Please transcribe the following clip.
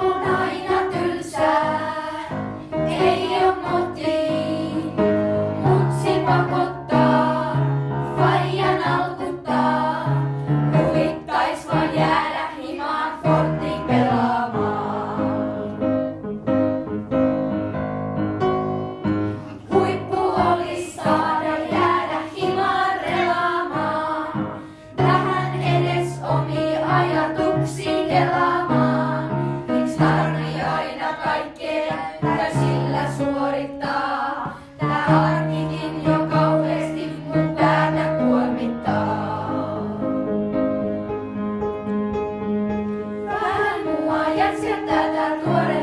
Oh, no. trattata al cuore.